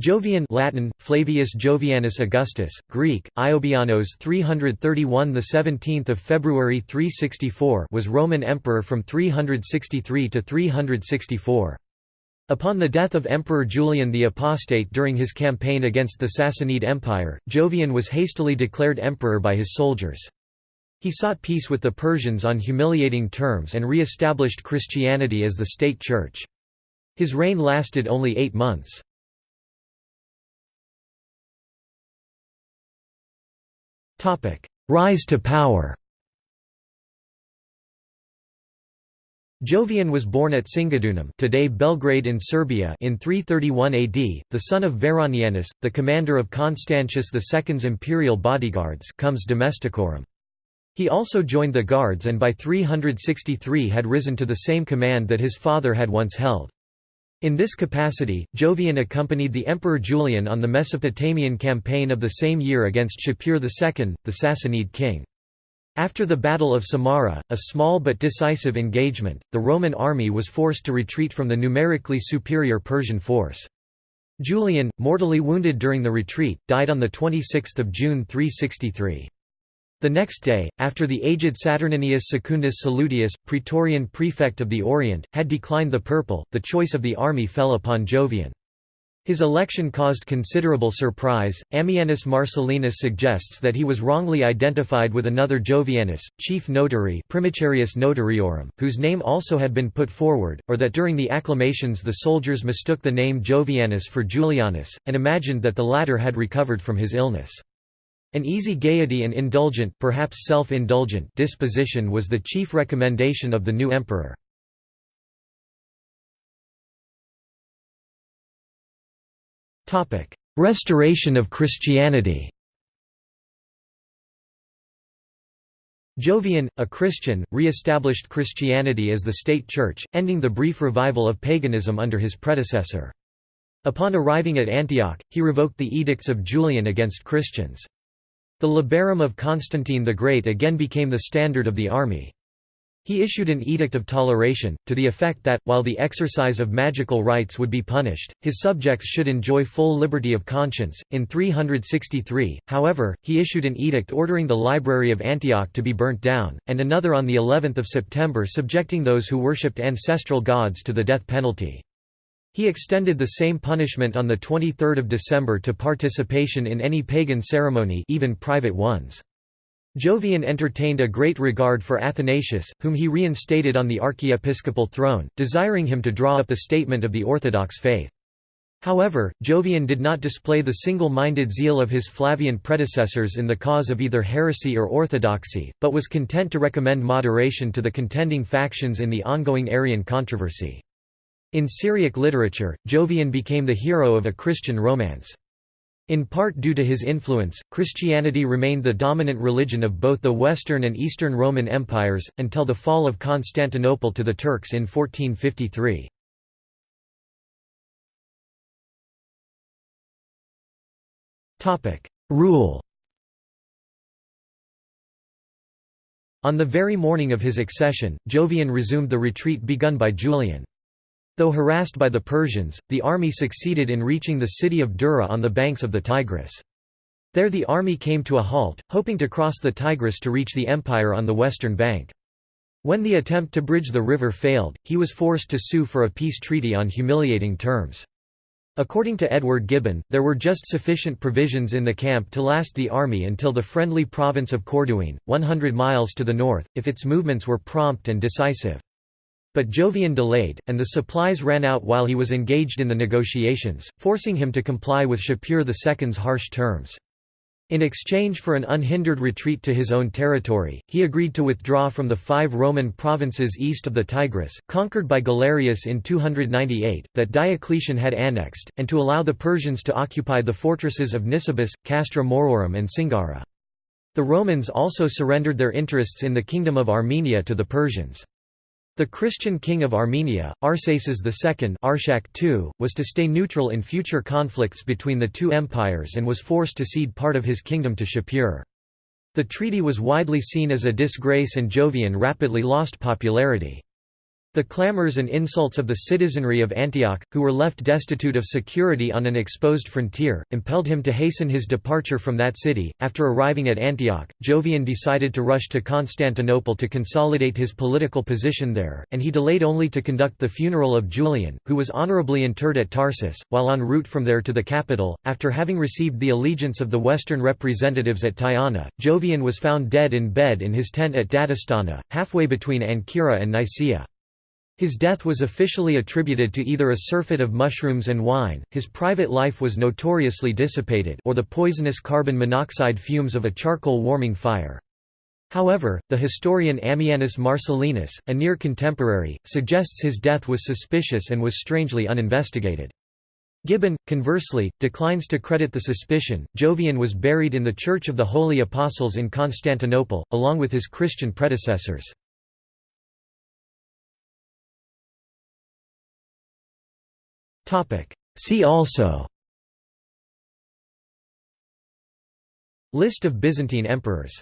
Jovian Latin, Flavius Jovianus Augustus, Greek, Iobianos 331 the 17th of February 364 was Roman emperor from 363 to 364. Upon the death of Emperor Julian the Apostate during his campaign against the Sassanid Empire, Jovian was hastily declared emperor by his soldiers. He sought peace with the Persians on humiliating terms and re-established Christianity as the state church. His reign lasted only eight months. Rise to power Jovian was born at Singidunum today Belgrade in Serbia in 331 AD, the son of Veronianus, the commander of Constantius II's imperial bodyguards comes domesticorum. He also joined the guards and by 363 had risen to the same command that his father had once held. In this capacity, Jovian accompanied the Emperor Julian on the Mesopotamian campaign of the same year against Shapur II, the Sassanid king. After the Battle of Samarra, a small but decisive engagement, the Roman army was forced to retreat from the numerically superior Persian force. Julian, mortally wounded during the retreat, died on 26 June 363. The next day, after the aged Saturninus Secundus Salutius, praetorian prefect of the Orient, had declined the purple, the choice of the army fell upon Jovian. His election caused considerable surprise. Ammianus Marcellinus suggests that he was wrongly identified with another Jovianus, chief notary Primicerius Notariorum, whose name also had been put forward, or that during the acclamations the soldiers mistook the name Jovianus for Julianus, and imagined that the latter had recovered from his illness. An easy gaiety and indulgent perhaps self-indulgent disposition was the chief recommendation of the new emperor. Restoration of Christianity Jovian, a Christian, re-established Christianity as the state church, ending the brief revival of paganism under his predecessor. Upon arriving at Antioch, he revoked the edicts of Julian against Christians. The labarum of Constantine the Great again became the standard of the army. He issued an edict of toleration, to the effect that, while the exercise of magical rites would be punished, his subjects should enjoy full liberty of conscience. In 363, however, he issued an edict ordering the library of Antioch to be burnt down, and another on the 11th of September subjecting those who worshipped ancestral gods to the death penalty. He extended the same punishment on 23 December to participation in any pagan ceremony even private ones. Jovian entertained a great regard for Athanasius, whom he reinstated on the archiepiscopal throne, desiring him to draw up a statement of the Orthodox faith. However, Jovian did not display the single-minded zeal of his Flavian predecessors in the cause of either heresy or orthodoxy, but was content to recommend moderation to the contending factions in the ongoing Arian controversy. In Syriac literature, Jovian became the hero of a Christian romance. In part due to his influence, Christianity remained the dominant religion of both the Western and Eastern Roman empires, until the fall of Constantinople to the Turks in 1453. Rule On the very morning of his accession, Jovian resumed the retreat begun by Julian. Though harassed by the Persians, the army succeeded in reaching the city of Dura on the banks of the Tigris. There the army came to a halt, hoping to cross the Tigris to reach the empire on the western bank. When the attempt to bridge the river failed, he was forced to sue for a peace treaty on humiliating terms. According to Edward Gibbon, there were just sufficient provisions in the camp to last the army until the friendly province of Corduene, 100 miles to the north, if its movements were prompt and decisive. But Jovian delayed, and the supplies ran out while he was engaged in the negotiations, forcing him to comply with Shapur II's harsh terms. In exchange for an unhindered retreat to his own territory, he agreed to withdraw from the five Roman provinces east of the Tigris, conquered by Galerius in 298, that Diocletian had annexed, and to allow the Persians to occupy the fortresses of Nisibis, Castra Maurorum and Singara. The Romans also surrendered their interests in the Kingdom of Armenia to the Persians. The Christian king of Armenia, Arsaces II Arshak II, was to stay neutral in future conflicts between the two empires and was forced to cede part of his kingdom to Shapur. The treaty was widely seen as a disgrace and Jovian rapidly lost popularity. The clamors and insults of the citizenry of Antioch, who were left destitute of security on an exposed frontier, impelled him to hasten his departure from that city. After arriving at Antioch, Jovian decided to rush to Constantinople to consolidate his political position there, and he delayed only to conduct the funeral of Julian, who was honorably interred at Tarsus, while en route from there to the capital. After having received the allegiance of the Western representatives at Tyana, Jovian was found dead in bed in his tent at Dadastana, halfway between Ancyra and Nicaea. His death was officially attributed to either a surfeit of mushrooms and wine, his private life was notoriously dissipated or the poisonous carbon monoxide fumes of a charcoal warming fire. However, the historian Ammianus Marcellinus, a near contemporary, suggests his death was suspicious and was strangely uninvestigated. Gibbon, conversely, declines to credit the suspicion. Jovian was buried in the Church of the Holy Apostles in Constantinople, along with his Christian predecessors. See also. List of Byzantine emperors